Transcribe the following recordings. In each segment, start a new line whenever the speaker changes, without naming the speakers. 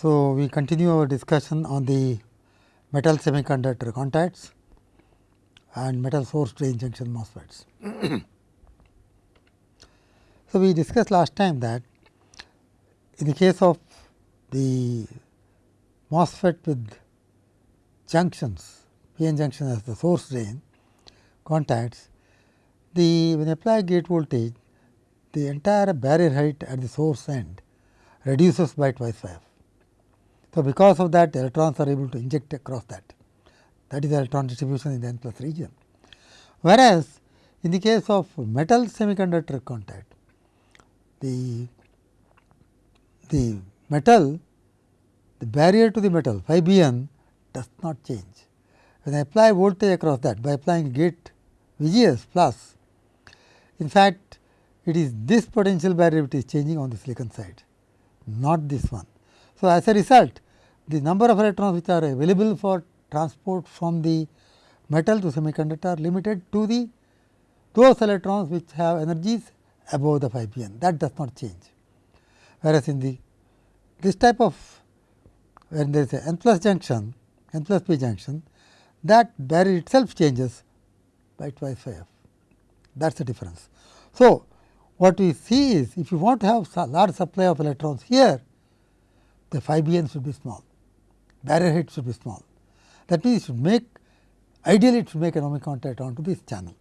So, we continue our discussion on the metal semiconductor contacts and metal source drain junction MOSFETs. so, we discussed last time that in the case of the MOSFET with junctions, PN junction as the source drain contacts, the when apply gate voltage, the entire barrier height at the source end reduces by twice phi f. So, because of that electrons are able to inject across that that is the electron distribution in the n plus region. Whereas, in the case of metal semiconductor contact the the metal the barrier to the metal phi b n does not change. When I apply voltage across that by applying gate V G S plus in fact, it is this potential barrier which is changing on the silicon side not this one. So, as a result the number of electrons which are available for transport from the metal to semiconductor are limited to the those electrons which have energies above the phi b n that does not change. Whereas, in the this type of when there is a n plus junction n plus p junction that barrier itself changes by twice f that is the difference. So, what we see is if you want to have large supply of electrons here the phi b n should be small barrier height should be small that means, it should make ideally it should make an contact onto this channel.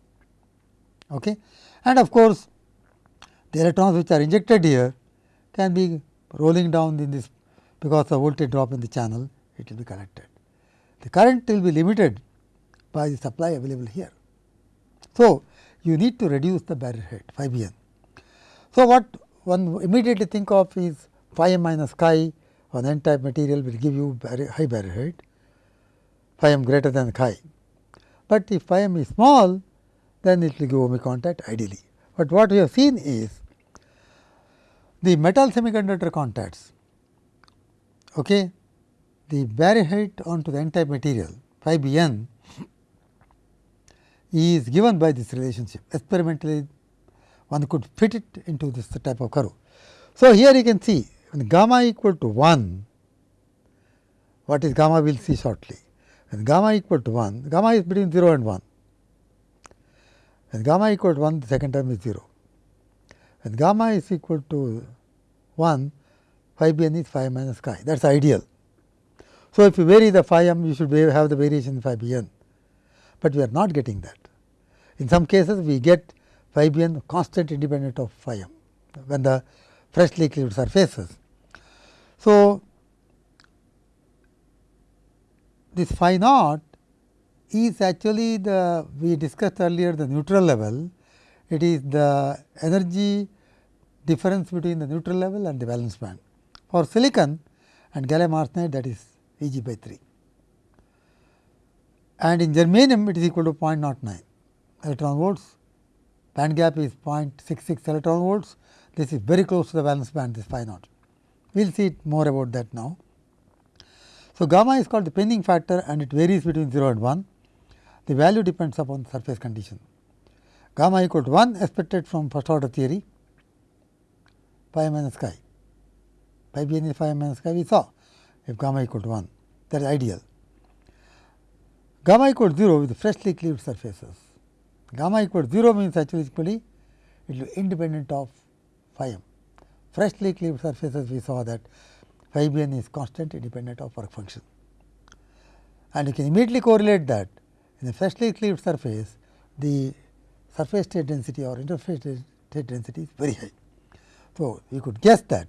Okay. And of course, the electrons which are injected here can be rolling down in this because the voltage drop in the channel it will be collected. The current will be limited by the supply available here. So, you need to reduce the barrier height phi b n. So, what one immediately think of is phi m minus chi on n type material will give you barrier, high barrier height phi m greater than chi. But if phi m is small then it will give ohmic contact ideally. But what we have seen is the metal semiconductor contacts okay, the barrier height onto the n type material phi b n is given by this relationship experimentally one could fit it into this type of curve. So, here you can see when gamma equal to 1 what is gamma we will see shortly. When gamma equal to 1 gamma is between 0 and 1 when gamma equal to 1 the second term is 0. When gamma is equal to 1 phi b n is phi minus chi that is ideal. So, if you vary the phi m you should have the variation in phi b n but we are not getting that. In some cases we get phi b n constant independent of phi m when the freshly cleaved surfaces. So, this phi naught is actually the we discussed earlier the neutral level, it is the energy difference between the neutral level and the valence band. For silicon and gallium arsenide that is E g by 3 and in germanium it is equal to 0.09 electron volts, band gap is 0.66 electron volts. This is very close to the valence band this phi naught. We will see more about that now. So, gamma is called the pinning factor and it varies between 0 and 1. The value depends upon the surface condition. Gamma equal to 1 expected from first order theory phi minus chi. Phi b n is phi minus chi we saw if gamma equal to 1 that is ideal gamma equal to 0 with freshly cleaved surfaces. Gamma equal to 0 means actually equally it will be independent of phi m. Freshly cleaved surfaces we saw that phi b n is constant independent of work function. And you can immediately correlate that in a freshly cleaved surface the surface state density or interface state density is very high. So, you could guess that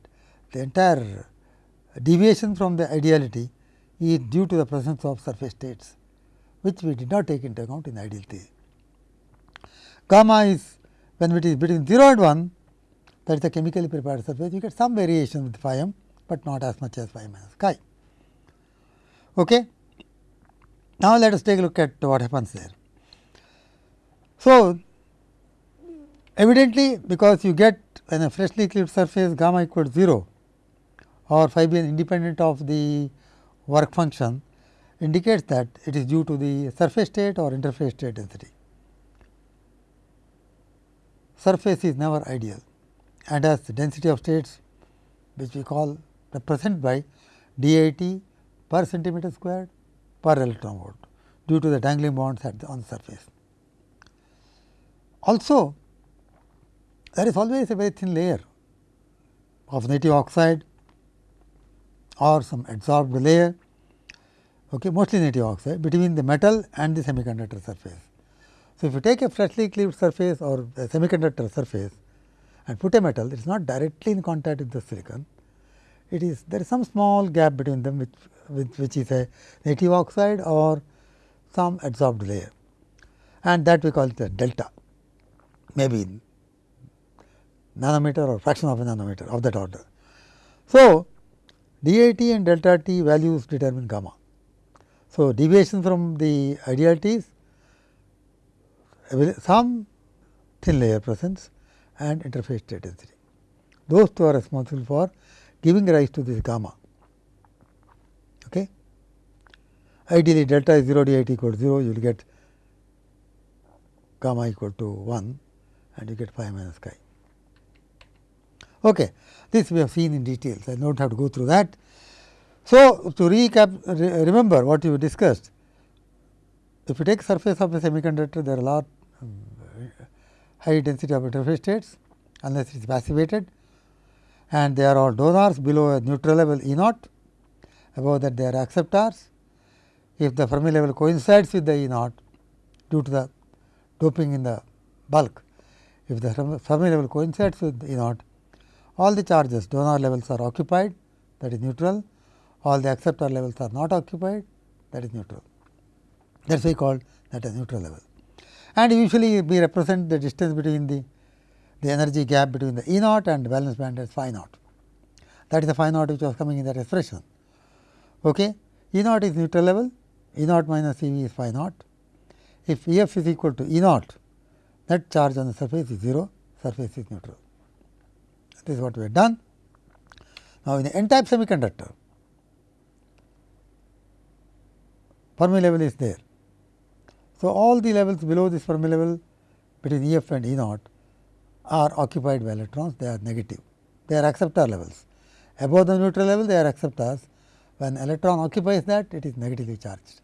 the entire deviation from the ideality is due to the presence of surface states which we did not take into account in ideal theory. Gamma is when it is between 0 and 1 that is the chemically prepared surface you get some variation with phi m, but not as much as phi minus chi. Okay. Now, let us take a look at what happens there. So, evidently because you get when a freshly cleaved surface gamma equal to 0 or phi b independent of the work function indicates that it is due to the surface state or interface state density. Surface is never ideal and as density of states which we call represented by DIT per centimeter squared per electron volt due to the dangling bonds at the, on surface. Also, there is always a very thin layer of native oxide or some adsorbed layer, okay, mostly native oxide between the metal and the semiconductor surface. So, if you take a freshly cleaved surface or a semiconductor surface and put a metal, it is not directly in contact with the silicon. It is there is some small gap between them which, which, which is a native oxide or some adsorbed layer and that we call it delta maybe nanometer or fraction of a nanometer of that order. So, DIT and delta t values determine gamma. So, deviation from the ideal t is some thin layer presence and interface state density. Those two are responsible for giving rise to this gamma. Okay. Ideally, delta is 0, DIT equal to 0, you will get gamma equal to 1 and you get phi minus chi. Okay. This we have seen in details, I do not have to go through that. So, to recap, re remember what you discussed, if you take surface of a semiconductor, there are a lot um, high density of interface states unless it is passivated and they are all donors below a neutral level E naught, above that they are acceptors. If the Fermi level coincides with the E naught due to the doping in the bulk, if the Fermi level coincides with E naught, all the charges donor levels are occupied that is neutral, all the acceptor levels are not occupied that is neutral. That is why called that a neutral level. And usually we represent the distance between the, the energy gap between the E naught and valence band as phi naught. That is the phi naught which was coming in that expression. Okay. E naught is neutral level, E naught minus E v is phi naught. If E f is equal to E naught, net charge on the surface is 0, surface is neutral. This is what we have done. Now, in the n type semiconductor, Fermi level is there. So, all the levels below this Fermi level between E f and E naught are occupied by electrons, they are negative, they are acceptor levels. Above the neutral level, they are acceptors. When electron occupies that, it is negatively charged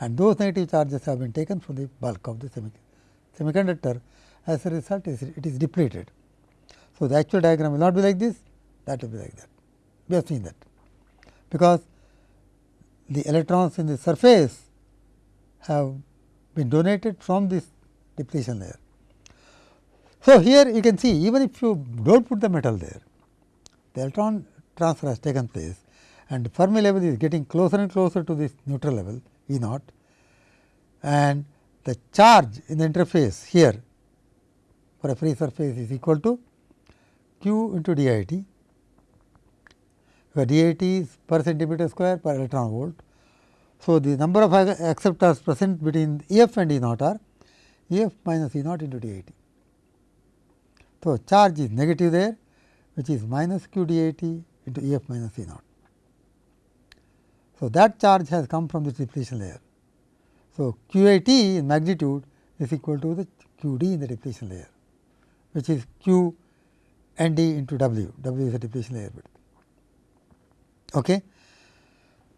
and those negative charges have been taken from the bulk of the semiconductor. As a result, it is depleted. So, the actual diagram will not be like this, that will be like that. We have seen that, because the electrons in the surface have been donated from this depletion layer. So, here you can see even if you do not put the metal there, the electron transfer has taken place and Fermi level is getting closer and closer to this neutral level E naught and the charge in the interface here for a free surface is equal to q into DIT, where DIT is per centimeter square per electron volt. So, the number of acceptors present between E f and E naught are E f minus E naught into DIT. So, charge is negative there which is minus q DIT into E f minus E naught. So, that charge has come from the depletion layer. So, q a t in magnitude is equal to the q d in the depletion layer, which is q n d into w, w is the depletion layer width. Okay.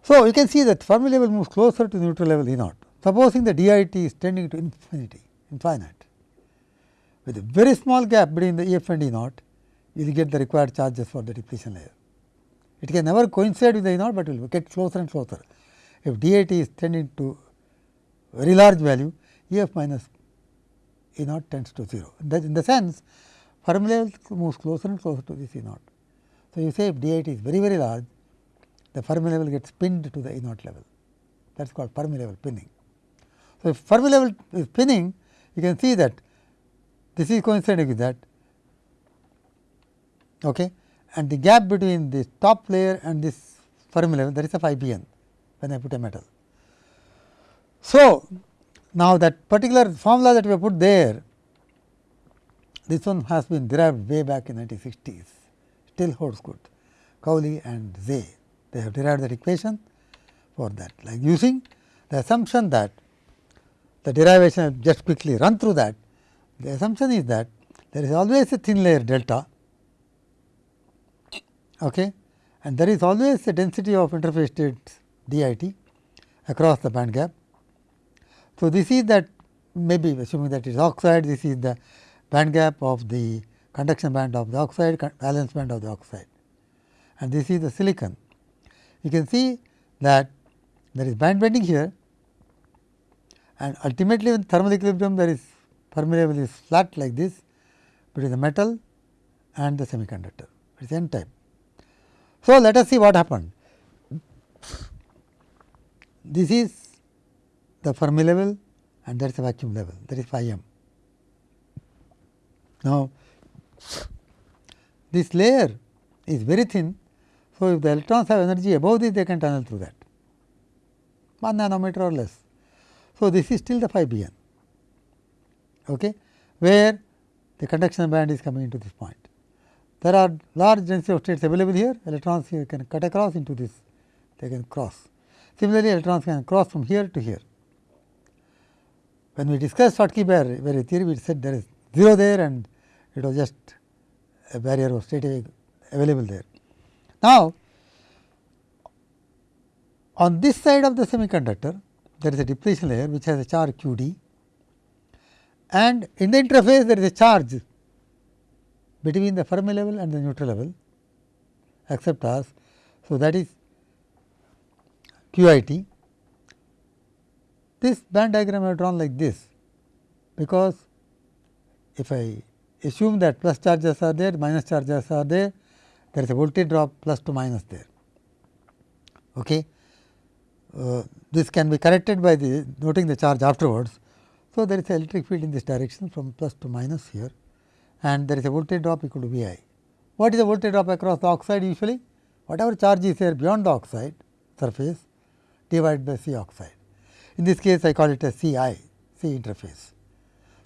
So, you can see that Fermi level moves closer to neutral level E naught. Supposing the DIT is tending to infinity, infinite, with a very small gap between the E f and E naught, you will get the required charges for the depletion layer. It can never coincide with the E naught, but it will get closer and closer. If DIT is tending to very large value, E f minus E naught tends to 0. That in the sense, Fermi level moves closer and closer to this E naught. So, you say if DIT is very very large, the Fermi level gets pinned to the E naught level. That is called Fermi level pinning. So, if Fermi level is pinning, you can see that this is coinciding with that okay, and the gap between the top layer and this Fermi level that is a phi b n when I put a metal. So, now that particular formula that we have put there this one has been derived way back in 1960s, still holds good. Cowley and Sze, they have derived that equation for that, like using the assumption that the derivation just quickly run through that. The assumption is that there is always a thin layer delta okay, and there is always a density of interface states DIT across the band gap. So, this is that maybe assuming that it is oxide, this is the band gap of the conduction band of the oxide, valence band of the oxide and this is the silicon. You can see that there is band bending here and ultimately in thermal equilibrium there is Fermi level is flat like this between the metal and the semiconductor it is n type. So, let us see what happened. This is the Fermi level and that is the vacuum level that is phi m. Now, this layer is very thin. So, if the electrons have energy above this they can tunnel through that 1 nanometer or less. So, this is still the phi b n okay, where the conduction band is coming into this point. There are large density of states available here electrons here can cut across into this they can cross. Similarly, electrons can cross from here to here. When we discussed Schottky barrier theory we said there is 0 there and it was just a barrier of state available there. Now, on this side of the semiconductor there is a depletion layer which has a charge q d and in the interface there is a charge between the Fermi level and the neutral level accept as. So, that is q i t. This band diagram I have drawn like this, because if I assume that plus charges are there, minus charges are there, there is a voltage drop plus to minus there. Okay. Uh, this can be corrected by the noting the charge afterwards. So, there is a electric field in this direction from plus to minus here and there is a voltage drop equal to V i. What is the voltage drop across the oxide usually? Whatever charge is there beyond the oxide surface divided by C oxide. In this case I call it as C i, C interface.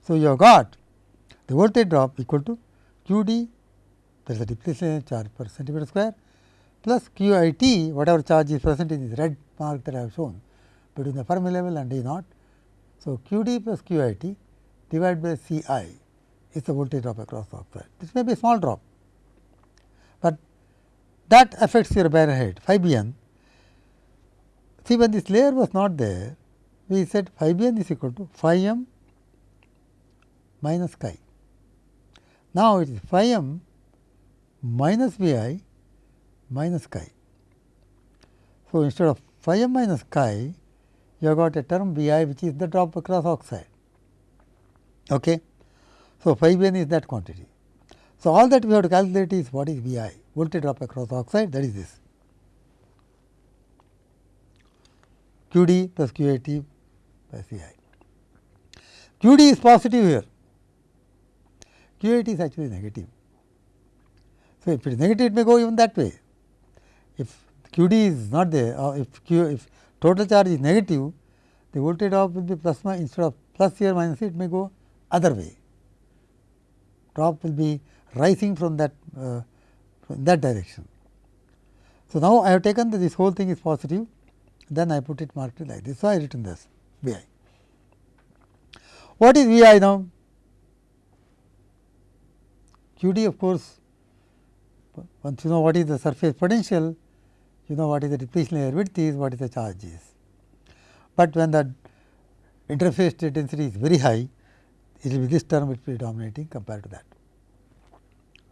So, you have got the voltage drop equal to q d there is a depletion charge per centimeter square plus q i t whatever charge is present in this red mark that I have shown between the Fermi level and E naught. So, q d plus q i t divided by C i is the voltage drop across the oxide. This may be a small drop, but that affects your barrier height phi b n. See when this layer was not there, we said phi b n is equal to phi m minus chi. Now, it is phi m minus V i minus chi. So, instead of phi m minus chi, you have got a term V i which is the drop across oxide. Okay. So, phi b n is that quantity. So, all that we have to calculate is what is V i voltage drop across oxide that is this q d plus q a t by C i. q d is positive here, q a t is actually negative. If it is negative it may go even that way. If q d is not there or if q if total charge is negative the voltage drop will be plus minus instead of plus here minus here, it may go other way. Drop will be rising from that uh, from that direction. So, now I have taken that this whole thing is positive then I put it marked like this. So, I written this V i. What is V i now? Q d of course, once you know what is the surface potential, you know what is the depletion layer width is, what is the charge is. But when the interface state density is very high, it will be this term which will be dominating compared to that.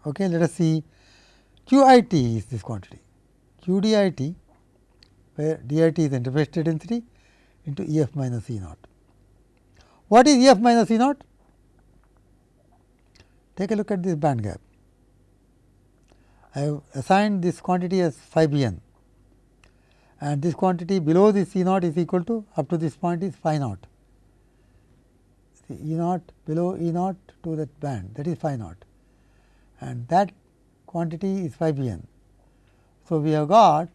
Okay, let us see Q i t is this quantity, Q d i t where d i t is the interface state density into E f minus E naught. What is E f minus E naught? Take a look at this band gap. I have assigned this quantity as phi b n and this quantity below this E naught is equal to up to this point is phi naught. See, E naught below E naught to that band that is phi naught and that quantity is phi b n. So, we have got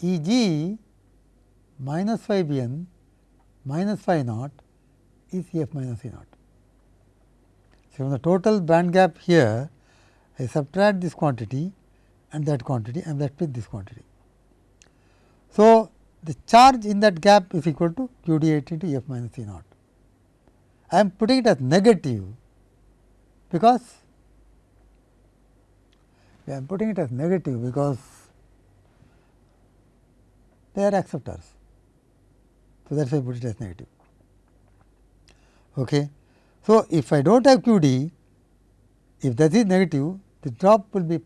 E g minus phi b n minus phi naught is E f minus E naught. So, from the total band gap here I subtract this quantity and that quantity and that with this quantity. So, the charge in that gap is equal to q d 8 into f minus E naught. I am putting it as negative because I am putting it as negative because they are acceptors. So, that is why I put it as negative. Okay. So, if I do not have q d, if that is negative, the drop will be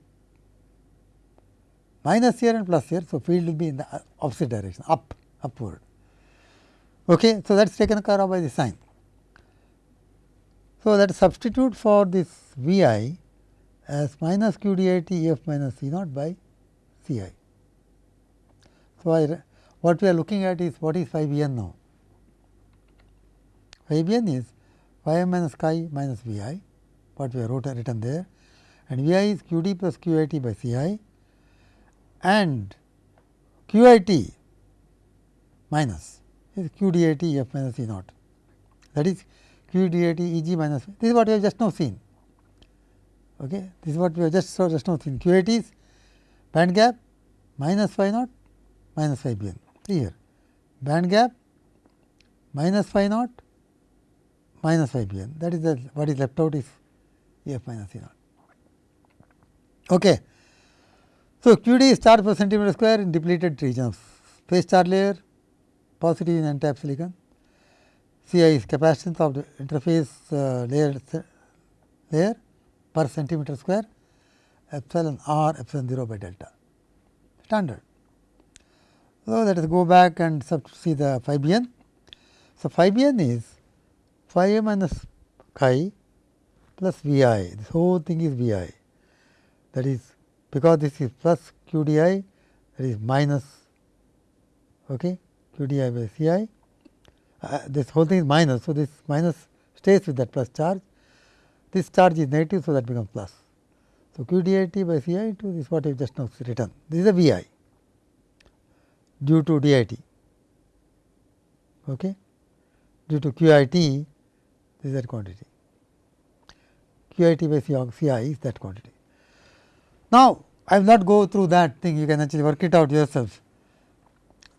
minus here and plus here. So, field will be in the opposite direction up upward. Okay. So, that is taken care of by the sign. So, that substitute for this V i as minus q d i t f minus C naught by C i. So, I, what we are looking at is what is phi b n now? Phi b n is phi m minus chi minus V i, what we have wrote, written there and V i is q d plus q i t by C i and q i t minus is q d i t f minus E naught. That is q d i t E g minus this is what we have just now seen. Okay. This is what we have just saw just now seen q i t is band gap minus phi naught minus phi b n see here band gap minus phi naught minus phi b n that is the what is left out is f minus E naught. Okay. So, q d is charge per centimeter square in depleted region of phase charge layer positive in n type silicon. C i is capacitance of the interface uh, layer layer per centimeter square epsilon r epsilon 0 by delta standard. So, let us go back and see the phi b n. So, phi b n is phi a minus chi plus V i this whole thing is V i that is because this is plus q d i that is minus okay, q d i by C i uh, this whole thing is minus. So, this minus stays with that plus charge this charge is negative. So, that becomes plus. So, q d i t by C i into this what I have just now written this is a V i due to d i t okay, due to q i t this is that quantity q i t by C i is that quantity. Now, I will not go through that thing you can actually work it out yourself.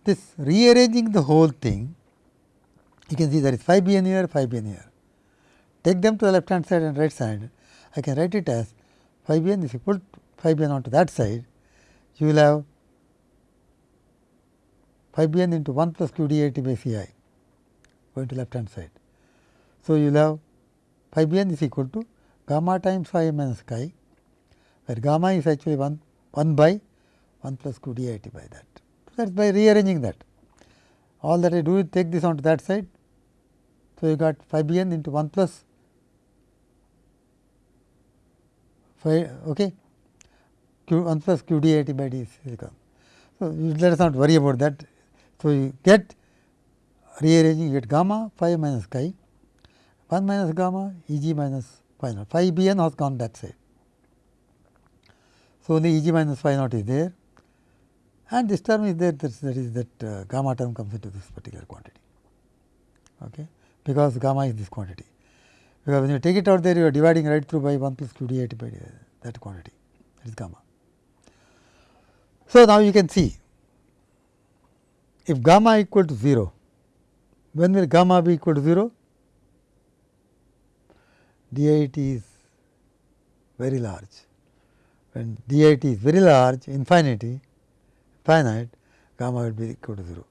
This rearranging the whole thing you can see there is phi b n here phi b n here. Take them to the left hand side and right side I can write it as phi b n is equal to phi b n onto that side you will have phi b n into 1 plus q d a t by C i going to left hand side. So, you will have phi b n is equal to gamma times phi minus chi where gamma is actually 1, 1 by 1 plus q d i t by that. So, that is by rearranging that. All that I do is take this onto that side. So, you got phi b n into 1 plus phi okay, q 1 plus q d i t by d silicon. So, let us not worry about that so, you get rearranging you get gamma phi minus chi 1 minus gamma E g minus phi naught phi b n has gone that side. So, only E g minus phi naught is there and this term is there that, that is that uh, gamma term comes into this particular quantity okay, because gamma is this quantity. Because when you take it out there you are dividing right through by 1 plus q d t by that quantity that is gamma. So, now you can see if gamma equal to 0, when will gamma be equal to 0? DIT is very large. When DIT is very large, infinity, finite, gamma will be equal to 0.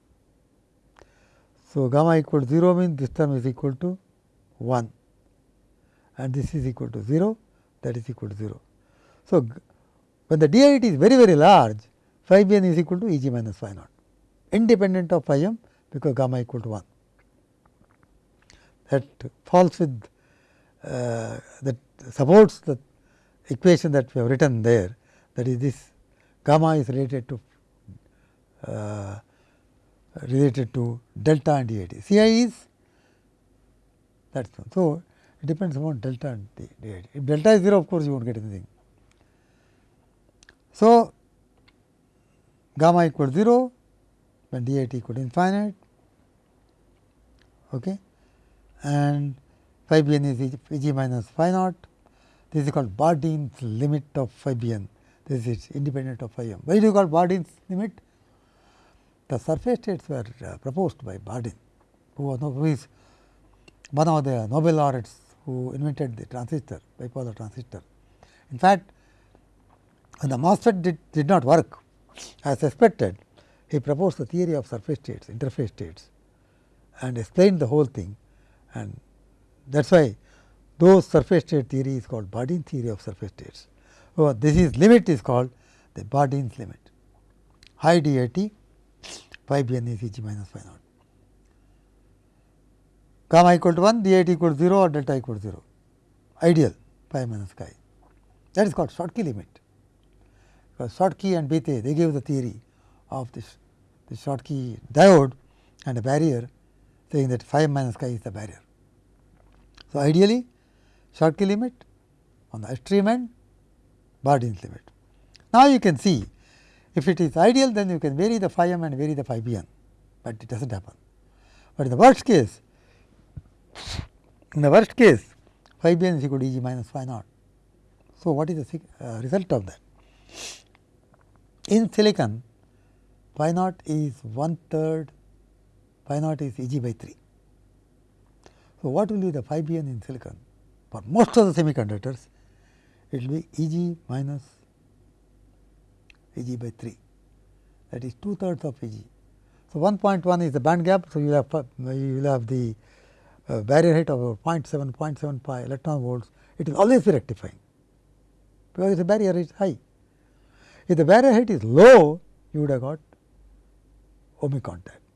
So, gamma equal to 0 means this term is equal to 1 and this is equal to 0, that is equal to 0. So, when the DIT is very very large, phi b n is equal to E g minus phi naught independent of phi m because gamma equal to 1. That falls with uh, that supports the equation that we have written there that is this gamma is related to uh, related to delta and DIT. C i is that is. So, it depends upon delta and DIT. If delta is 0 of course, you will not get anything. So, gamma equal 0 when d equal to infinite okay. and phi b n is e g minus phi naught. This is called Bardeen's limit of phi b n. This is independent of phi m. Why do you call Bardeen's limit? The surface states were uh, proposed by Bardeen, who was who is one of the Nobel laureates who invented the transistor, bipolar transistor. In fact, When the MOSFET did, did not work as expected, he proposed the theory of surface states, interface states and explained the whole thing and that is why those surface state theory is called Bardeen theory of surface states. So, this is limit is called the Bardeen's limit high DIT phi b n is E g minus phi naught. Gamma equal to 1, DIT equal to 0 or delta equal to 0, ideal phi minus chi. That is called Schottky limit. Because Schottky and Bethe they gave the theory of this, this Schottky diode and a barrier saying that phi minus chi is the barrier. So, ideally Schottky limit on the extreme end Bardeen's limit. Now, you can see if it is ideal then you can vary the phi m and vary the phi b n, but it does not happen. But in the worst case, in the worst case phi b n is equal to E g minus phi naught. So, what is the uh, result of that? In silicon phi naught is one third phi naught is E g by 3. So, what will be the phi b n in silicon? For most of the semiconductors it will be E g minus E g by 3 that is 2 thirds of E g. So, 1.1 is the band gap. So, you will have you will have the uh, barrier height of 0.7 0.75 electron volts it will always be rectifying because the barrier is high. If the barrier height is low you would have got ohmic contact.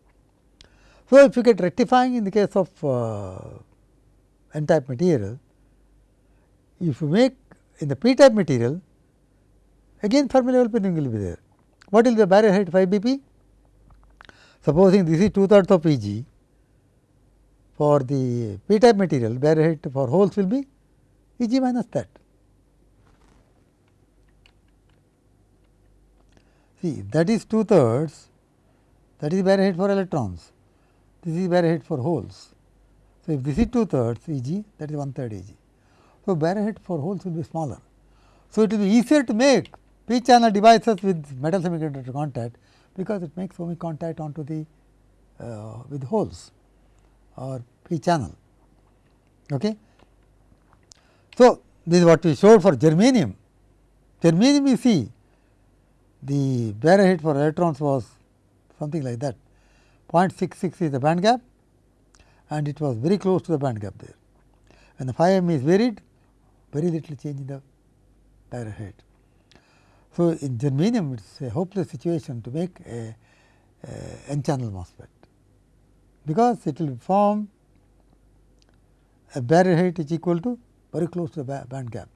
So, if you get rectifying in the case of uh, n type material if you make in the p type material again Fermi level pinning will be there. What will be the barrier height 5 BP? Supposing this is 2 thirds of Eg for the p type material barrier height for holes will be Eg minus that. See that is 2 thirds that is barrier height for electrons, this is barrier height for holes. So, if this is 2 thirds Eg that is 1 third Eg. So, barrier height for holes will be smaller. So, it will be easier to make p channel devices with metal semiconductor contact because it makes ohmic contact onto the uh, with holes or p channel. Okay. So, this is what we showed for germanium. Germanium you see the barrier height for electrons was something like that 0.66 is the band gap and it was very close to the band gap there. And the phi m is varied very little change in the barrier height. So, in germanium it is a hopeless situation to make a, a n channel MOSFET, because it will form a barrier height is equal to very close to the band gap.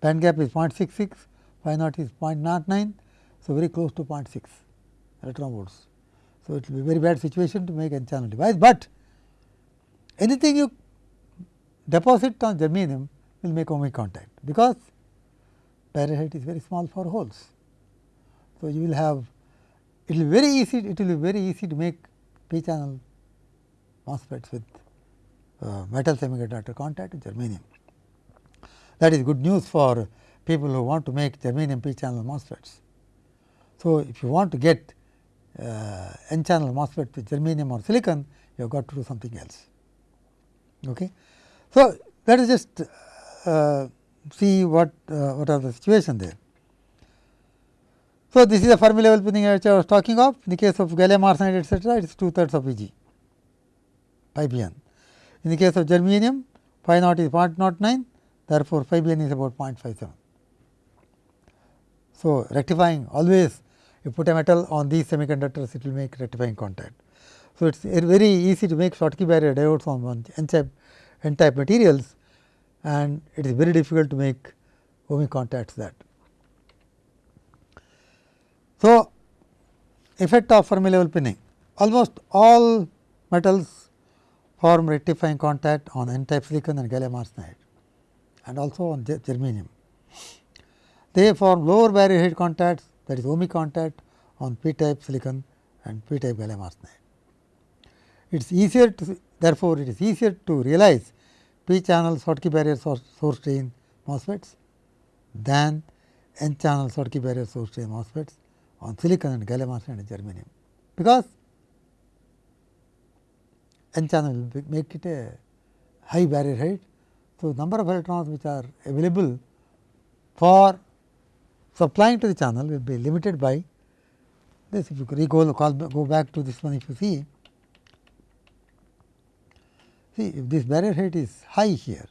Band gap is 0.66, phi naught is 0.09, so very close to 0.6 electron volts. So, it will be very bad situation to make n channel device, but anything you deposit on germanium will make ohmic contact, because barrier is very small for holes. So, you will have it will be very easy it will be very easy to make p channel MOSFETs with uh, metal semiconductor contact with germanium. That is good news for people who want to make germanium p channel MOSFETs. So, if you want to get n channel MOSFET with germanium or silicon you have got to do something else. Okay. So, let us just uh, see what uh, what are the situation there. So, this is the Fermi level pinning which I was talking of in the case of gallium arsenide etcetera it is 2 thirds of Eg phi b n. In the case of germanium phi naught is 0.09 therefore, phi b n is about 0.57. So, rectifying always you put a metal on these semiconductors it will make rectifying contact. So, it is very easy to make Schottky barrier diodes on one n type, n type materials and it is very difficult to make ohmic contacts that. So, effect of Fermi level pinning almost all metals form rectifying contact on n type silicon and gallium arsenide and also on germanium. They form lower barrier height contacts that is ohmic contact on p type silicon and p type gallium arsenide. It is easier to therefore, it is easier to realize p channel Schottky barrier source, drain MOSFETs than n channel Schottky barrier source drain MOSFETs on silicon and gallium arsenide and germanium, because n channel will make it a high barrier height. So, number of electrons which are available for supplying to the channel will be limited by this. If you recall, call, go back to this one, if you see, see if this barrier height is high here,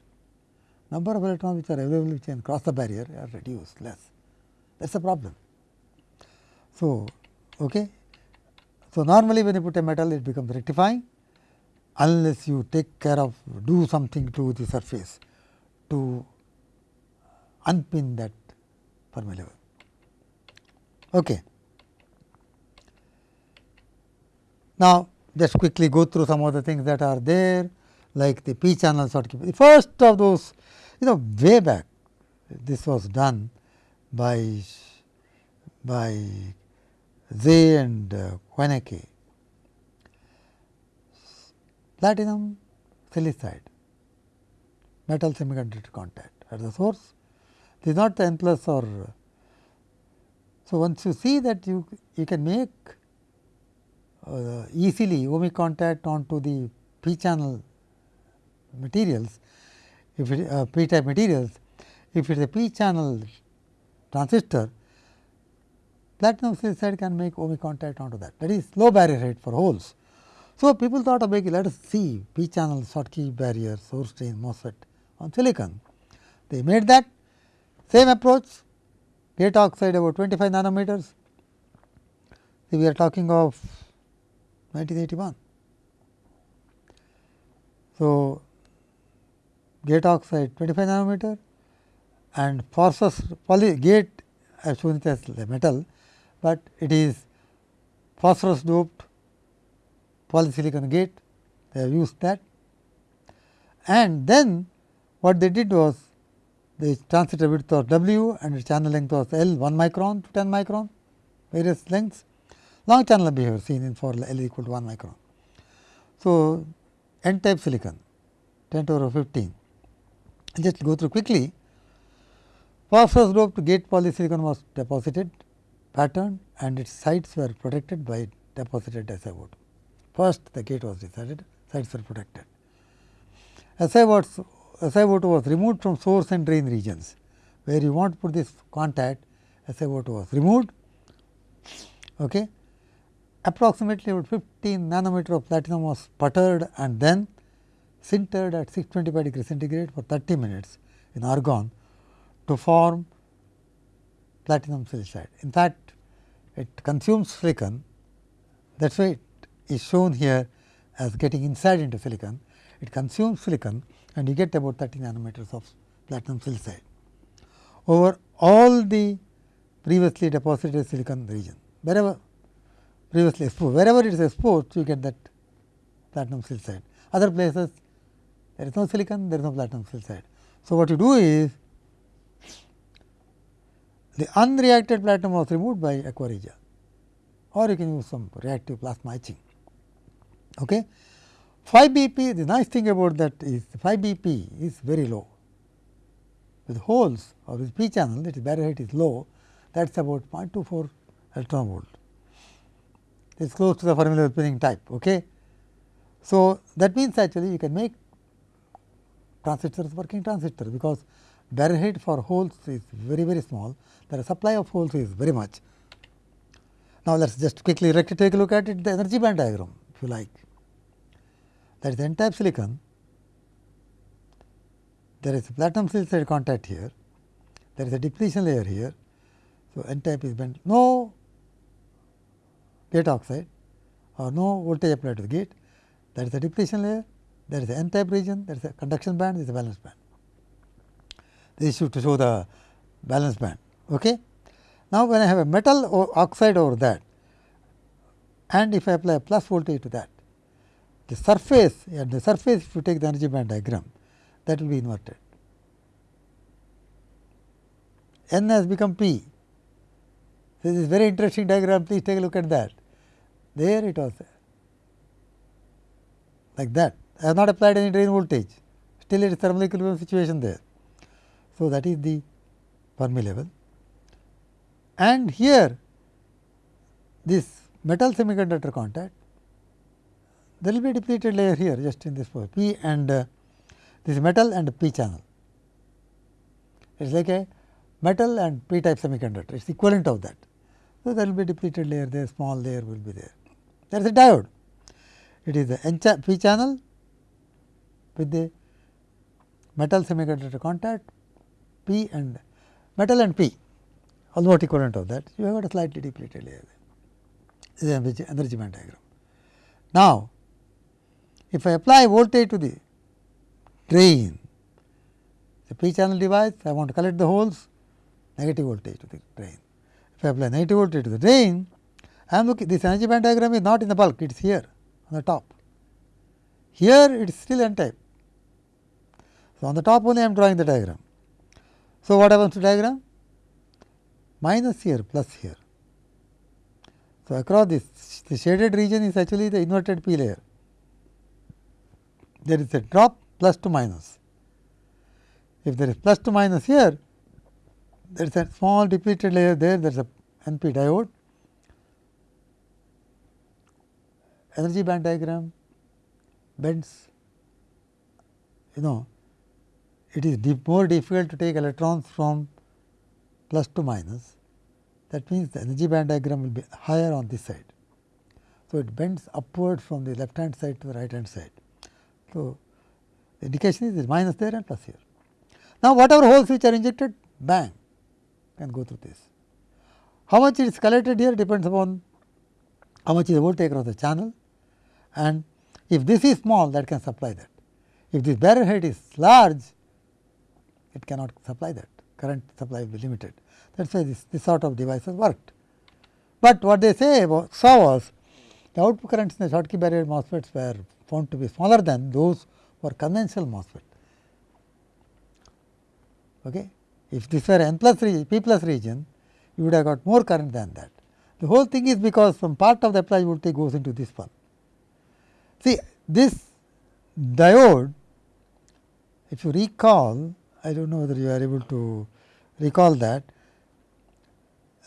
number of electrons which are available which can cross the barrier are reduced less. That is the problem. So, okay. so normally when you put a metal, it becomes rectifying unless you take care of do something to the surface to unpin that Level. Okay. Now, just quickly go through some of the things that are there like the p channel Schottky. The first of those you know way back this was done by by Sze and uh. Platinum silicide metal semiconductor contact at the source. This is not n plus or so once you see that you you can make uh, easily ohmic contact onto the p channel materials if it uh, p type materials if it is a p channel transistor platinum silicide can make ohmic contact onto that that is low barrier rate for holes. So, people thought of making let us see p channel Schottky barrier source drain MOSFET on silicon. They made that same approach gate oxide about 25 nanometers. So, we are talking of 1981. So, gate oxide 25 nanometer and phosphorus poly gate as shown it as the metal, but it is phosphorus doped polysilicon gate they have used that. And then what they did was the transistor width was W and its channel length was L 1 micron to 10 micron various lengths long channel behavior seen in for L equal to 1 micron. So, n type silicon 10 to the power 15 just go through quickly phosphorus doped gate polysilicon was deposited patterned and its sides were protected by deposited SiO2. First the gate was decided sides were protected. SiO2 SiO2 was removed from source and drain regions where you want to put this contact SiO2 was removed. Okay. Approximately about 15 nanometer of platinum was sputtered and then sintered at 625 degree centigrade for 30 minutes in argon to form platinum silicide. In fact, it consumes silicon that is why it is shown here as getting inside into silicon. It consumes silicon and you get about 30 nanometers of platinum silicide over all the previously deposited silicon region. Wherever previously exposed, wherever it is exposed you get that platinum silicide. Other places there is no silicon, there is no platinum silicide. So, what you do is the unreacted platinum was removed by aqua regia or you can use some reactive plasma etching. Okay. 5 BP, the nice thing about that is 5 BP is very low. With holes or with p channel, is barrier height is low, that is about 0.24 electron volt. It is close to the Fermi pinning type. Okay. So, that means actually you can make transistors working transistor, because barrier height for holes is very very small, the supply of holes is very much. Now, let us just quickly take a look at it the energy band diagram if you like that is n type silicon, there is a platinum silicide contact here, there is a depletion layer here. So, n type is bent, no gate oxide or no voltage applied to the gate, there is a depletion layer, there is a n type region, there is a conduction band, there is a valence band. This is to show the valence band. Okay. Now, when I have a metal oxide over that and if I apply a plus voltage to that, the surface at the surface if you take the energy band diagram that will be inverted. N has become P. This is very interesting diagram please take a look at that. There it was like that I have not applied any drain voltage still it is thermal equilibrium situation there. So, that is the Fermi level and here this metal semiconductor contact there will be depleted layer here just in this p and uh, this metal and p channel. It is like a metal and p type semiconductor, it is equivalent of that. So, there will be depleted layer there, small layer will be there. There is a diode. It is the N p channel with the metal semiconductor contact p and metal and p almost equivalent of that. You have got a slightly depleted layer there. This is energy band diagram. Now, if I apply voltage to the drain, the p channel device, I want to collect the holes, negative voltage to the drain. If I apply negative voltage to the drain, I am looking this energy band diagram is not in the bulk, it is here on the top. Here it is still n type. So, on the top only I am drawing the diagram. So, what happens to diagram? Minus here plus here. So, across this the shaded region is actually the inverted P layer. There is a drop plus to minus. If there is plus to minus here, there is a small depleted layer there, there is a NP diode. Energy band diagram bends, you know, it is more difficult to take electrons from plus to minus. That means, the energy band diagram will be higher on this side. So, it bends upward from the left hand side to the right hand side. So, the indication is minus there and plus here. Now, whatever holes which are injected bang can go through this. How much is collected here depends upon how much is the voltage across the channel and if this is small that can supply that. If this barrier height is large it cannot supply that current supply will be limited that is why this, this sort of devices worked. But what they say about saw was the output currents in the Schottky barrier MOSFETs were found to be smaller than those for conventional MOSFET. Okay. If this were n plus region, p plus region, you would have got more current than that. The whole thing is because some part of the applied voltage goes into this one. See this diode, if you recall, I do not know whether you are able to recall that,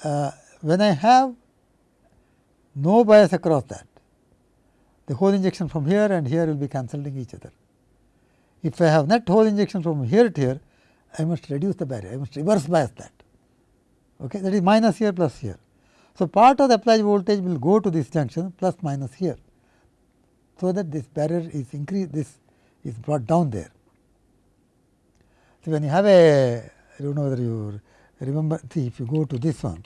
uh, when I have no bias across that, the hole injection from here and here will be cancelling each other. If I have net hole injection from here to here, I must reduce the barrier, I must reverse bias that. Okay, that is minus here plus here. So, part of the applied voltage will go to this junction plus minus here. So, that this barrier is increased, this is brought down there. So, when you have a, I do not know whether you remember, see if you go to this one,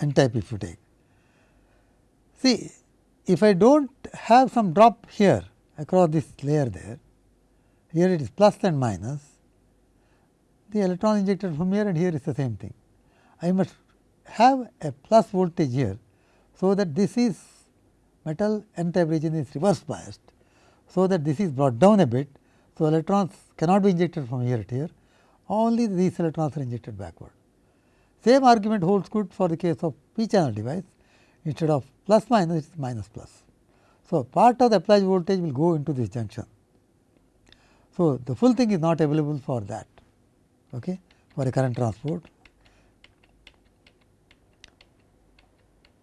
n type if you take. See, if I do not have some drop here across this layer there, here it is plus and minus, the electron injected from here and here is the same thing. I must have a plus voltage here. So, that this is metal n type region is reverse biased. So, that this is brought down a bit. So, electrons cannot be injected from here to here, only these electrons are injected backward. Same argument holds good for the case of p channel device instead of plus minus it is minus plus. So, part of the applied voltage will go into this junction. So, the full thing is not available for that okay, for a current transport.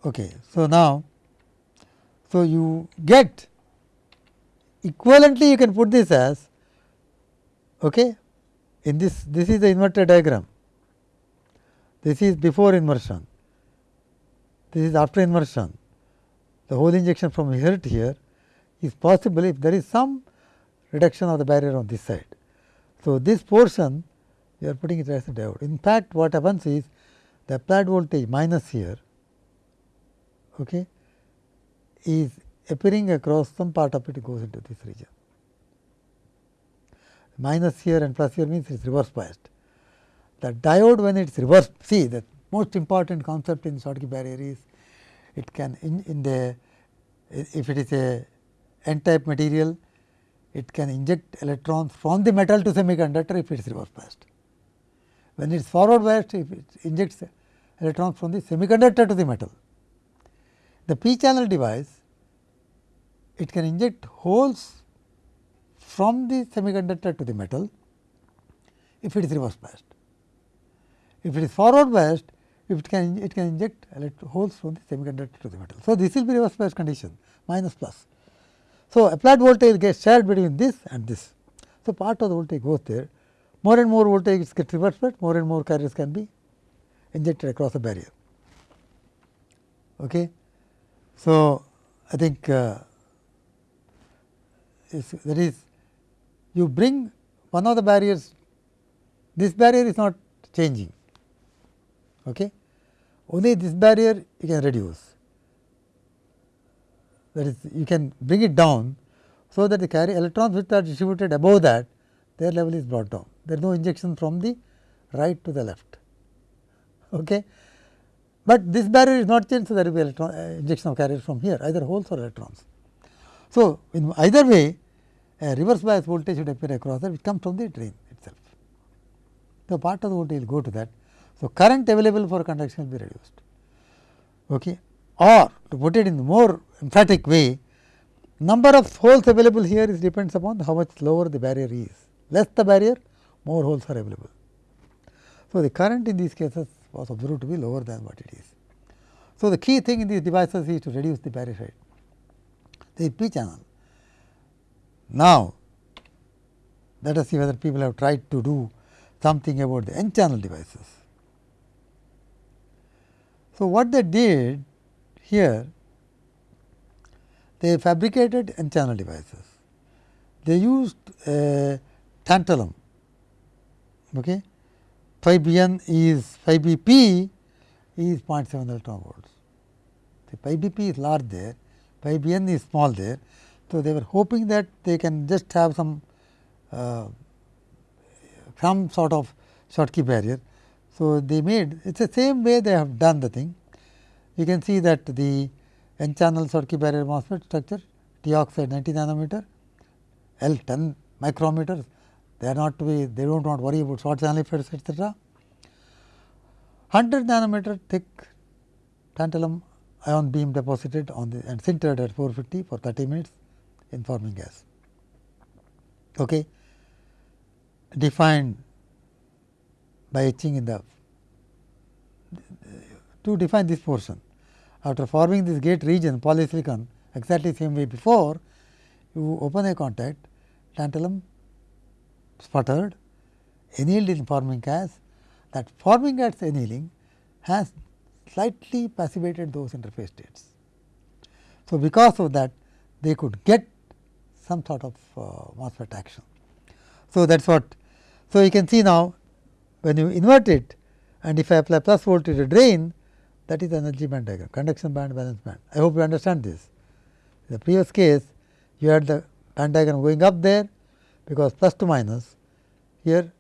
Okay. So, now, so you get equivalently you can put this as okay, in this this is the inverter diagram, this is before inversion, this is after inversion, the whole injection from here to here is possible if there is some reduction of the barrier on this side. So, this portion you are putting it as a diode. In fact, what happens is the applied voltage minus here okay, is appearing across some part of it goes into this region. Minus here and plus here means it is reverse biased. The diode when it is reverse, see the most important concept in Schottky barrier is it can in, in the if it is a n type material it can inject electrons from the metal to semiconductor if it is reverse biased. When it is forward biased if it injects electrons from the semiconductor to the metal. The p channel device it can inject holes from the semiconductor to the metal if it is reverse biased. If it is forward biased it can it can inject holes from the semiconductor to the metal. So, this will be reverse bias condition minus plus. So, applied voltage gets shared between this and this. So, part of the voltage goes there more and more voltage gets reversed, but more and more carriers can be injected across the barrier. Okay. So, I think uh, that is you bring one of the barriers, this barrier is not changing. Okay. Only this barrier you can reduce that is you can bring it down. So, that the carry electrons which are distributed above that their level is brought down. There is no injection from the right to the left. Okay. But this barrier is not changed, so there will be electron, uh, injection of carriers from here either holes or electrons. So, in either way a reverse bias voltage should appear across that which comes from the drain itself. So, part of the voltage will go to that. So, current available for conduction will be reduced. Okay. Or to put it in more emphatic way, number of holes available here is depends upon how much lower the barrier is. Less the barrier, more holes are available. So, the current in these cases was observed to be lower than what it is. So, the key thing in these devices is to reduce the barrier height, the p channel. Now, let us see whether people have tried to do something about the n channel devices. So, what they did here, they fabricated n channel devices. They used tantalum. Okay. Phi b n is phi b p is 0.7 electron volts. The phi b p is large there, phi b n is small there. So, they were hoping that they can just have some uh, some sort of Schottky barrier. So, they made it is the same way they have done the thing. You can see that the n channel Schottky barrier MOSFET structure T oxide 90 nanometer, L 10 micrometers, they are not to be they do not want to worry about short channel effects etcetera. 100 nanometer thick tantalum ion beam deposited on the and sintered at 450 for 30 minutes in forming gas. Okay. Defined by etching in the to define this portion. After forming this gate region polysilicon exactly same way before, you open a contact tantalum sputtered annealed in forming gas that forming gas annealing has slightly passivated those interface states. So, because of that they could get some sort of uh, MOSFET action. So, that is what. So, you can see now when you invert it and if I apply plus voltage to drain that is energy band diagram conduction band valence band. I hope you understand this. In the previous case you had the band diagram going up there because plus to minus here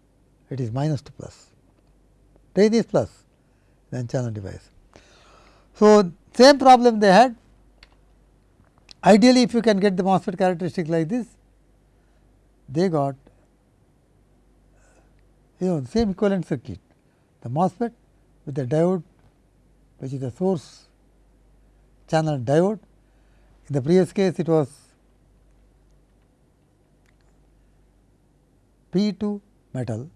it is minus to plus drain is plus then channel device. So, same problem they had Ideally, if you can get the MOSFET characteristic like this, they got you know same equivalent circuit, the MOSFET with the diode which is the source channel diode. In the previous case, it was P to metal.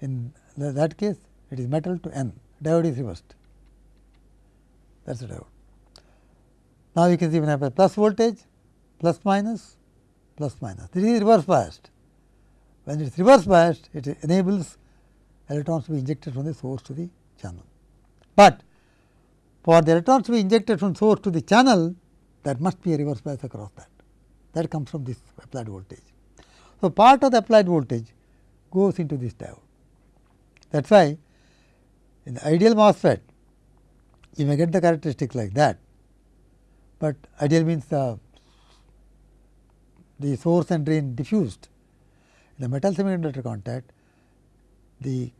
In that case, it is metal to N, diode is reversed. That is the diode. Now, you can see when I have a plus voltage, plus minus, plus minus. This is reverse biased. When it is reverse biased, it enables electrons to be injected from the source to the channel. But for the electrons to be injected from source to the channel, there must be a reverse bias across that. That comes from this applied voltage. So, part of the applied voltage goes into this diode. That is why in the ideal MOSFET, you may get the characteristic like that but ideal means the, the source and drain diffused. In the metal semiconductor contact, the,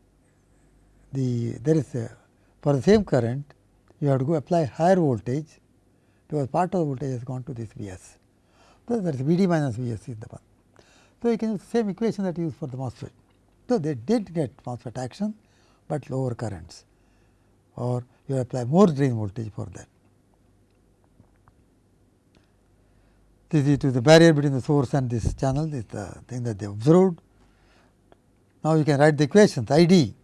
the there is a, for the same current you have to go apply higher voltage because part of the voltage has gone to this V s. So, that is V d minus V s is the one. So, you can use same equation that you use for the MOSFET. So, they did get MOSFET action, but lower currents or you apply more drain voltage for that. This is to the barrier between the source and this channel This is the thing that they observed. Now, you can write the equations I d.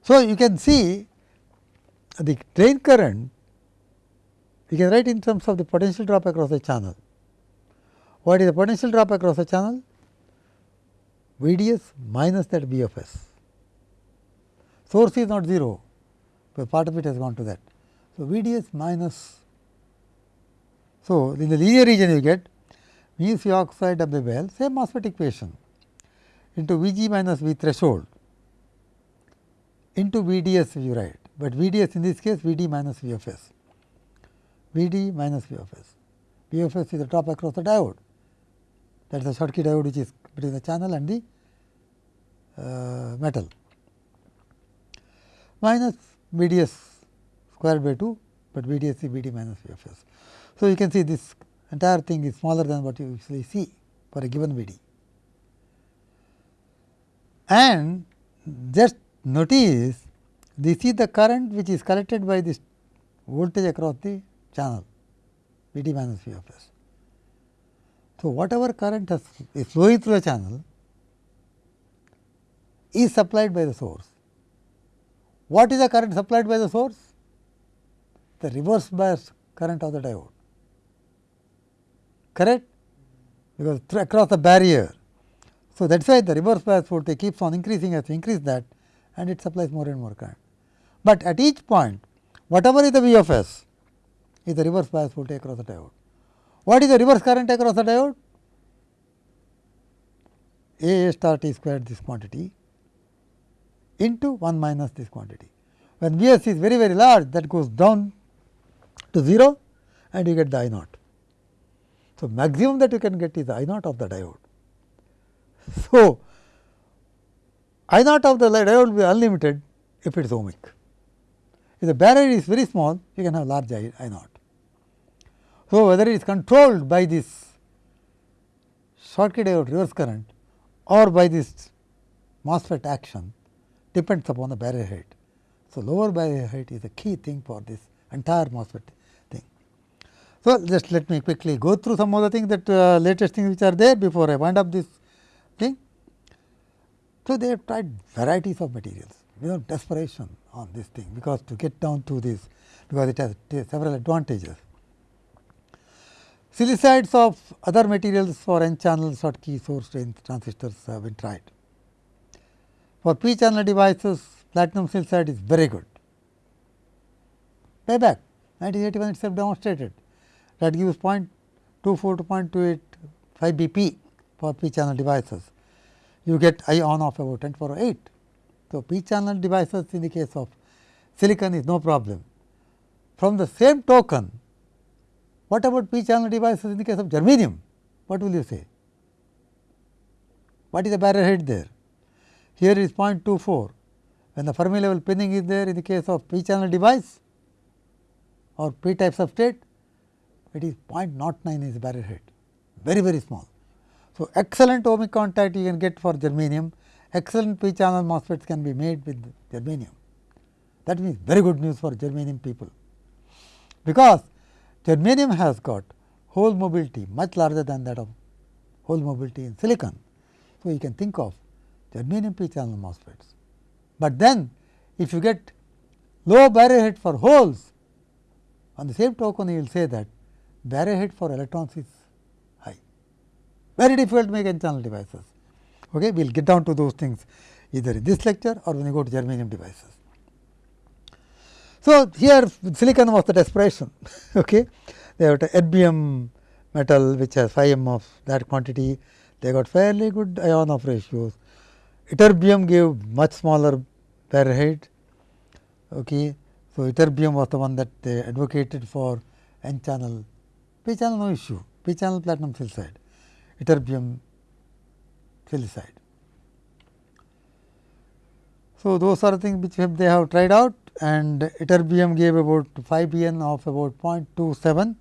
So, you can see the drain current you can write in terms of the potential drop across the channel. What is the potential drop across the channel? VDS minus that VFS. Source is not 0, but part of it has gone to that. So, VDS minus. So, in the linear region you get mu C oxide of the well same MOSFET equation into VG minus V threshold into VDS you write, but VDS in this case VD minus VFS, VD minus VFS. VFS is the drop across the diode that is the short Schottky diode which is between the channel and the uh, metal minus VDS square by 2, but VDS is VD minus VFS. So, you can see this entire thing is smaller than what you usually see for a given VD. And just notice this is the current which is collected by this voltage across the channel VD minus VFS. So, whatever current has, is flowing through the channel is supplied by the source. What is the current supplied by the source? The reverse bias current of the diode, correct? Because across the barrier. So, that is why the reverse bias voltage keeps on increasing as you increase that and it supplies more and more current. But at each point whatever is the V of S is the reverse bias voltage across the diode. What is the reverse current across the diode? A star T squared this quantity into 1 minus this quantity. When Vs is very very large that goes down to 0 and you get the I naught. So, maximum that you can get is I naught of the diode. So, I naught of the diode will be unlimited if it is ohmic. If the barrier is very small, you can have large I, I naught. So, whether it is controlled by this Schottky diode reverse current or by this MOSFET action depends upon the barrier height. So, lower barrier height is a key thing for this entire MOSFET. So, just let me quickly go through some of the things that uh, latest things which are there before I wind up this thing. So, they have tried varieties of materials without desperation on this thing, because to get down to this, because it has several advantages. Silicides of other materials for n channel Schottky source transistors have been tried. For p channel devices, platinum silicide is very good. Payback 1981 itself demonstrated that gives 0.24 to 0.285 BP for p channel devices you get ion of about 10 power 8. So, p channel devices in the case of silicon is no problem. From the same token, what about p channel devices in the case of germanium? What will you say? What is the barrier height there? Here is 0.24. When the Fermi level pinning is there in the case of p channel device or p type substrate, it is 0.09 is barrier height, very very small. So, excellent ohmic contact you can get for germanium, excellent p channel MOSFETs can be made with germanium. That means very good news for germanium people, because germanium has got hole mobility much larger than that of hole mobility in silicon. So, you can think of germanium p channel MOSFETs. But then if you get low barrier height for holes, on the same token you will say that barrier height for electrons is high. very difficult to make n channel devices. Okay. We will get down to those things either in this lecture or when you go to germanium devices. So, here silicon was the desperation. okay. They have erbium metal which has 5 m of that quantity, they got fairly good ion of ratios. Ytterbium gave much smaller barrier height. Okay. So, ytterbium was the one that they advocated for n channel, p channel no issue, p channel platinum silicide ytterbium silicide. So, those are the things which they have tried out and ytterbium gave about phi b n of about 0.27.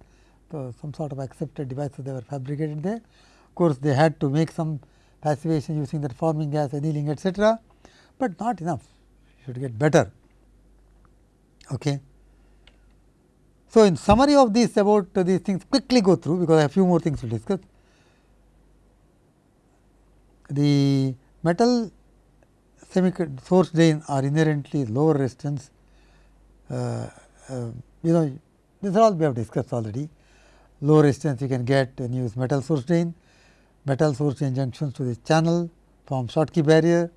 So, some sort of accepted devices they were fabricated there. Of course, they had to make some passivation using that forming gas annealing etcetera, but not enough should get better. Okay. So, in summary of this about these things quickly go through because I have few more things to discuss. the metal source drain are inherently lower resistance. Uh, uh, you know, this all we have discussed already. Low resistance you can get when you use metal source drain, metal source drain junctions to the channel, forms Schottky barrier,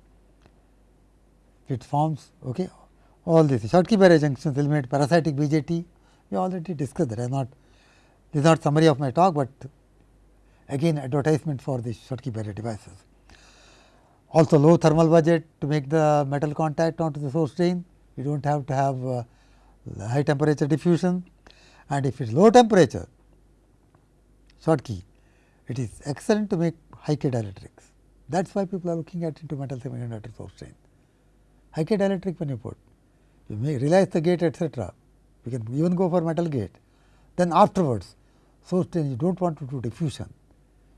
it forms okay, all these Schottky barrier junctions eliminate parasitic BJT. We already discussed that. I am not this is not summary of my talk, but again advertisement for the Schottky barrier devices. Also low thermal budget to make the metal contact onto the source drain. You do not have to have uh, high temperature diffusion and if it is low temperature Schottky, it is excellent to make high K dielectrics. That is why people are looking at into metal semiconductor source drain. High K dielectric when you put, you may realize the gate etcetera. You can even go for metal gate. Then afterwards, so drain you do not want to do diffusion,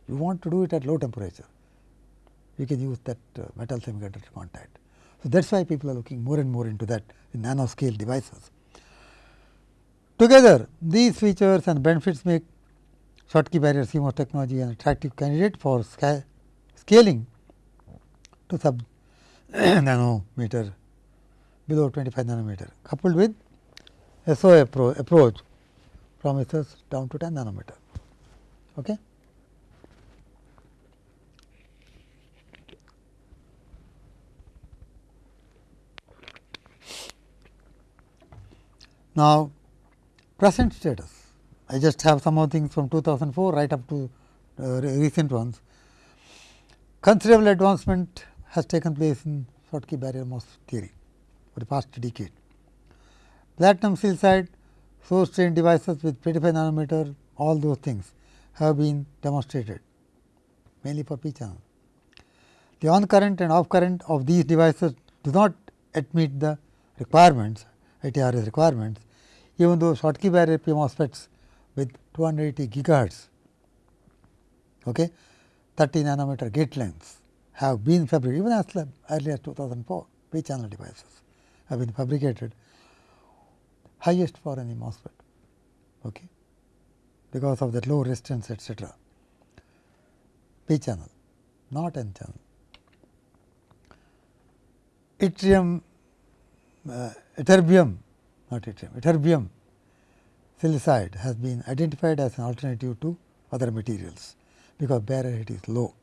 you want to do it at low temperature. You can use that uh, metal semiconductor contact. So, that is why people are looking more and more into that in nanoscale devices. Together these features and benefits make Schottky barrier CMOS technology an attractive candidate for sca scaling to sub nanometer below 25 nanometer coupled with SOI appro approach promises down to 10 nanometer. Okay. Now, present status. I just have some more things from 2004 right up to uh, recent ones. Considerable advancement has taken place in Schottky barrier MOS theory for the past decade. Platinum silicide, source drain devices with 25 nanometer, all those things have been demonstrated mainly for p channel. The on current and off current of these devices do not admit the requirements, ITRS requirements even though Schottky barrier P MOSFETs with 280 gigahertz, okay, 30 nanometer gate lengths have been fabricated even as early as 2004 P channel devices have been fabricated highest for any MOSFET okay, because of that low resistance etcetera. P channel not N channel. Yttrium, uh, ytterbium not yttrium, ytterbium silicide has been identified as an alternative to other materials, because barrier height is low.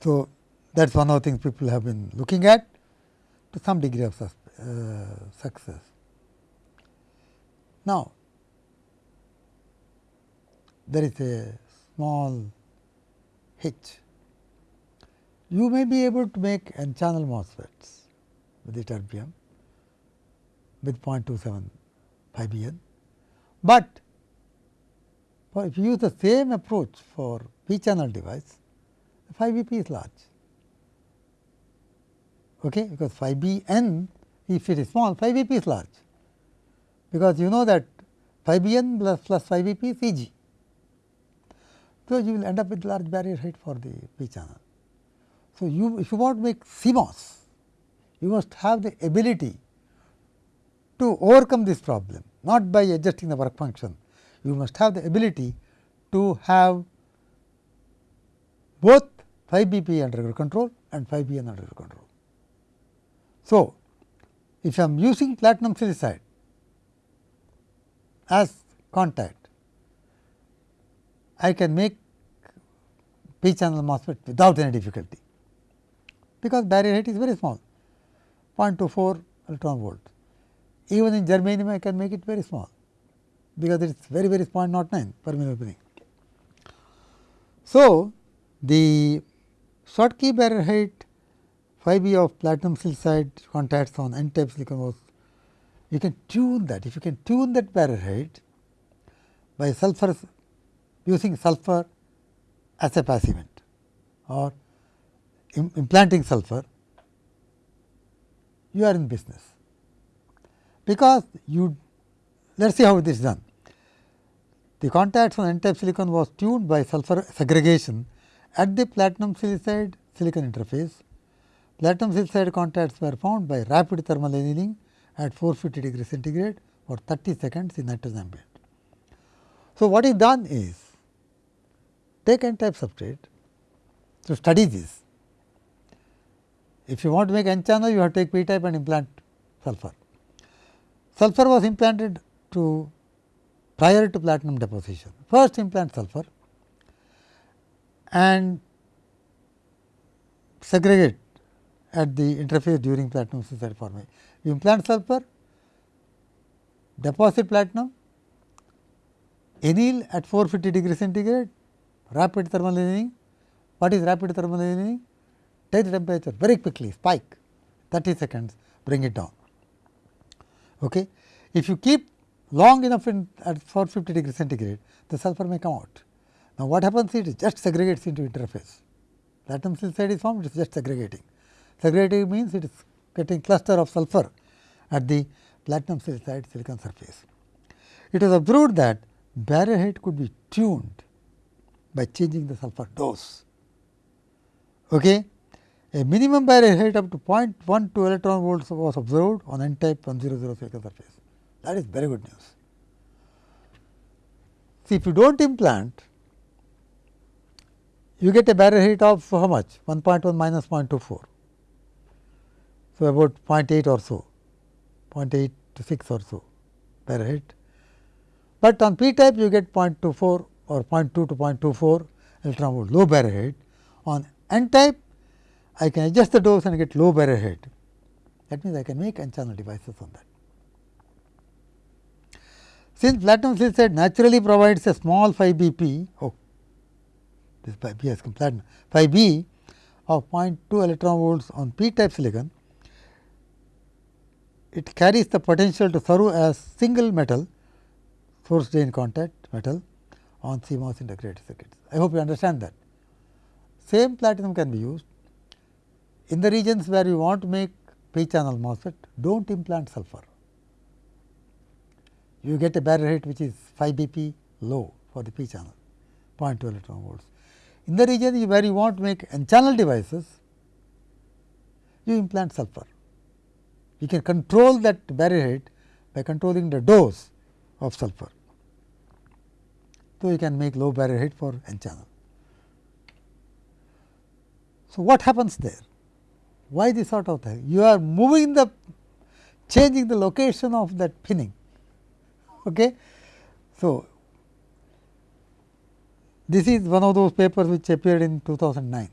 So, that is one of the things people have been looking at to some degree of uh, success. Now, there is a small hitch. You may be able to make n channel MOSFETs with ytterbium with 0.27 phi b n. But if you use the same approach for p channel device, phi b p is large okay, because phi b n if it is small phi b p is large because you know that phi b n plus, plus phi b p is E g. So, you will end up with large barrier height for the p channel. So, you if you want to make CMOS you must have the ability to overcome this problem, not by adjusting the work function. You must have the ability to have both phi b p under your control and phi b n under your control. So, if I am using platinum silicide as contact, I can make p channel MOSFET without any difficulty, because barrier height is very small. 0.24 electron volt. Even in germanium I can make it very small, because it is very very 0.09 per millimeter. So, the Schottky barrier height phi b of platinum silicide contacts on n type silicon was you can tune that. If you can tune that barrier height by sulfur using sulfur as a passivant or implanting sulfur you are in business. Because you let us see how it is done. The contacts on n type silicon was tuned by sulfur segregation at the platinum silicide silicon interface. Platinum silicide contacts were found by rapid thermal annealing at 450 degree centigrade for 30 seconds in nitrogen ambient. So, what is done is take n type substrate to study this if you want to make n channel, you have to take p type and implant sulfur. Sulfur was implanted to prior to platinum deposition. First implant sulfur, and segregate at the interface during platinum silicide formation. You implant sulfur, deposit platinum, anneal at 450 degree centigrade, rapid thermal annealing. What is rapid thermal annealing? Take the temperature very quickly, spike 30 seconds, bring it down. Okay. If you keep long enough in at 450 degree centigrade, the sulfur may come out. Now, what happens is it just segregates into interface. Platinum silicide is formed, it is just segregating. Segregating means it is getting cluster of sulfur at the platinum silicide silicon surface. It was observed that barrier height could be tuned by changing the sulfur dose. Okay. A minimum barrier height up to 0.12 electron volts was observed on n type 100 silicon surface. That is very good news. See, if you do not implant, you get a barrier height of how much? 1.1 minus 0.24. So, about 0.8 or so, 0.8 to 6 or so barrier height. But on p type you get 0.24 or 0.2 to 0.24 electron volt low barrier height. On n type I can adjust the dose and get low barrier height. That means, I can make n channel devices on that. Since platinum silicide naturally provides a small phi BP, oh, this phi B has come platinum, phi B of 0.2 electron volts on p type silicon, it carries the potential to serve as single metal source drain contact metal on CMOS integrated circuits. I hope you understand that. Same platinum can be used in the regions where you want to make p channel MOSFET, do not implant sulfur you get a barrier height which is phi b p low for the p channel 0.2 electron volts. In the region where you want to make n channel devices, you implant sulfur. You can control that barrier height by controlling the dose of sulfur. So, you can make low barrier height for n channel. So, what happens there? Why this sort of thing? You are moving the changing the location of that pinning Okay. So, this is one of those papers which appeared in 2009,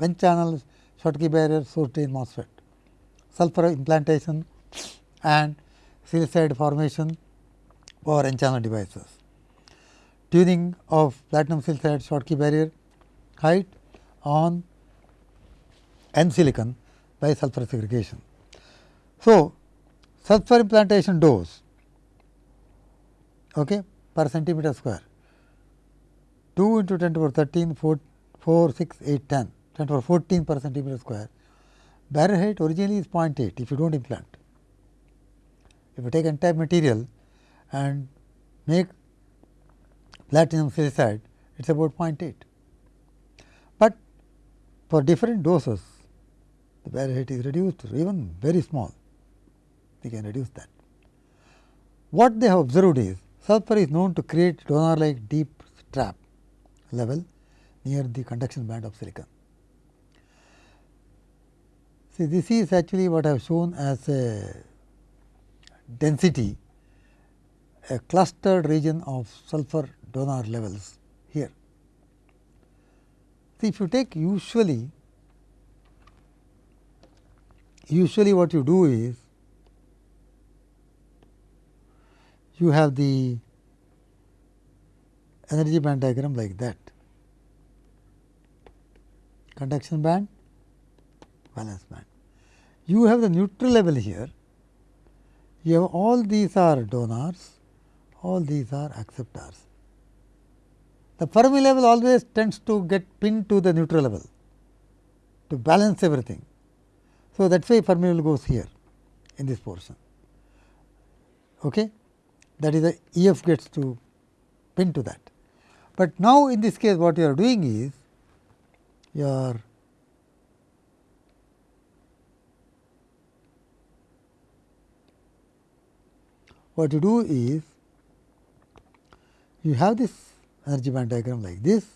N channel Schottky barrier source drain MOSFET, sulfur implantation and silicide formation for N channel devices, tuning of platinum silicide Schottky barrier height on N silicon by sulfur segregation. So, sulfur implantation dose okay, per centimeter square 2 into 10 to the power 13 4, 4 6 8 10 10 to the power 14 per centimeter square barrier height originally is 0.8 if you do not implant. If you take entire material and make platinum silicide it is about 0.8, but for different doses the barrier height is reduced even very small we can reduce that. What they have observed is sulfur is known to create donor like deep trap level near the conduction band of silicon. See this is actually what I have shown as a density a clustered region of sulfur donor levels here. See if you take usually usually what you do is you have the energy band diagram like that conduction band valence band. You have the neutral level here, you have all these are donors, all these are acceptors. The Fermi level always tends to get pinned to the neutral level to balance everything. So, that is why Fermi level goes here in this portion. Okay that is the E f gets to pin to that. But now, in this case what you are doing is you are what you do is you have this energy band diagram like this,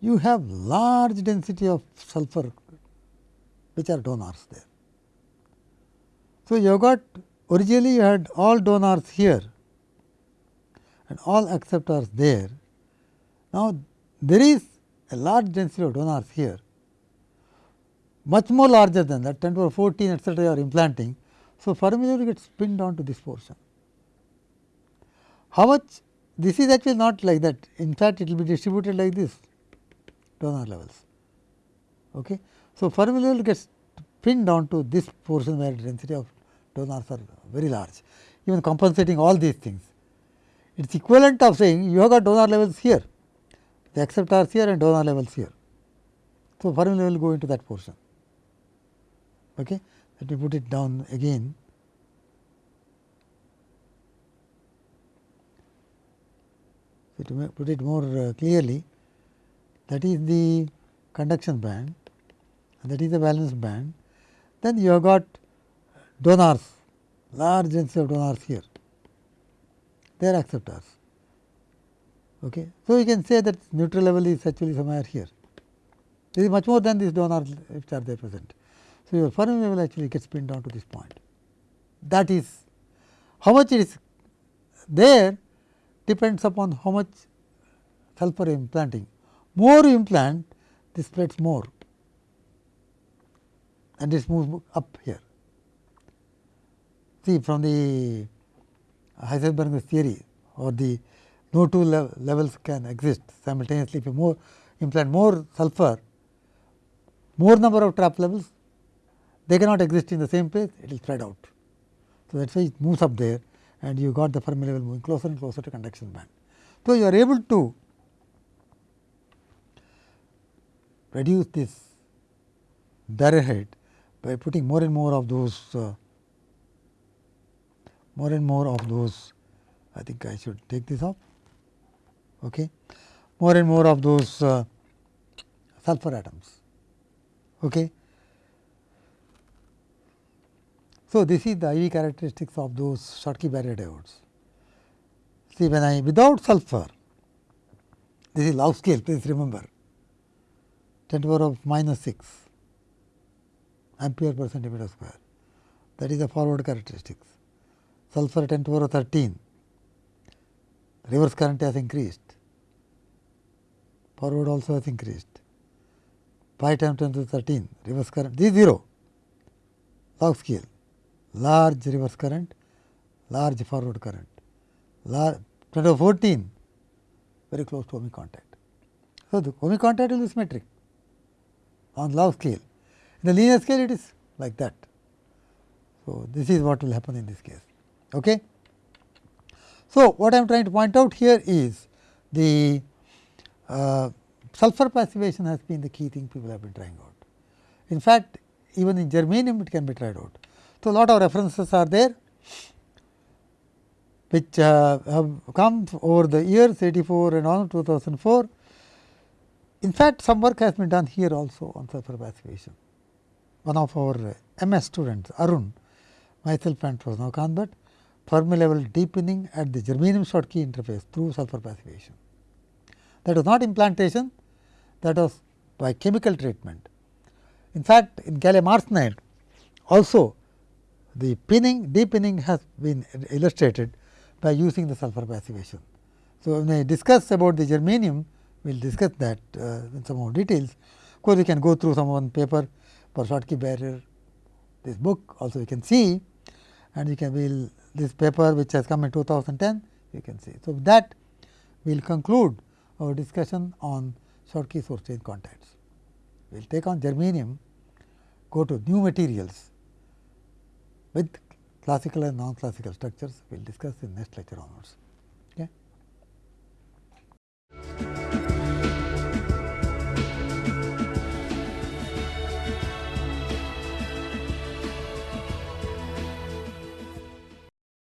you have large density of sulfur which are donors there. So, you got originally you had all donors here and all acceptors there Now, there is a large density of donors here, much more larger than that 10 to the 14 etcetera you are implanting. So, Fermi level gets pinned down to this portion. How much this is actually not like that in fact, it will be distributed like this donor levels. Okay. So, Fermi level gets pinned down to this portion where density of donors are very large even compensating all these things. It is equivalent of saying you have got donor levels here, the acceptors here and donor levels here. So, Fermi level will go into that portion. Okay. Let me put it down again. To put it more uh, clearly, that is the conduction band and that is the valence band. Then you have got donors, large density of donors here, they are acceptors. Okay. So, you can say that neutral level is actually somewhere here. This is much more than these donors which are there present. So, your Fermi level actually gets pinned down to this point. That is how much it is there depends upon how much sulfur implanting. More you implant, this spreads more and this moves up here. See from the Heisenberg's theory or the no two le levels can exist simultaneously. If you more implant more sulfur, more number of trap levels, they cannot exist in the same place, it will spread out. So, that is why it moves up there and you got the Fermi level moving closer and closer to conduction band. So, you are able to reduce this barrier height by putting more and more of those uh, more and more of those I think I should take this off okay more and more of those uh, sulfur atoms okay So, this is the IV characteristics of those Schottky barrier diodes. See when I without sulfur, this is log scale please remember 10 to the power of minus 6 ampere per centimeter square that is the forward characteristics. Sulfur 10 to the power of 13 reverse current has increased, forward also has increased, pi times 10 to the 13 reverse current this is 0 log scale large reverse current, large forward current, large 14 very close to ohmic contact. So, the ohmic contact will be symmetric on log scale. In the linear scale it is like that. So, this is what will happen in this case. Okay. So, what I am trying to point out here is the uh, sulfur passivation has been the key thing people have been trying out. In fact, even in germanium it can be tried out. So, lot of references are there which uh, have come over the years 84 and on 2004. In fact, some work has been done here also on sulfur passivation. One of our MS students Arun, myself and Professor Kanbhat, Fermi level depinning at the germanium Schottky interface through sulfur passivation. That was not implantation, that was by chemical treatment. In fact, in gallium arsenide also the pinning, depinning has been illustrated by using the sulfur passivation. So, when I discuss about the germanium, we will discuss that uh, in some more details. Of course, we can go through some one paper for Schottky barrier, this book also you can see and you can will this paper which has come in 2010 you can see. So, that we will conclude our discussion on Schottky source change contacts. We will take on germanium, go to new materials with classical and non-classical structures. We will discuss in next lecture onwards. Okay.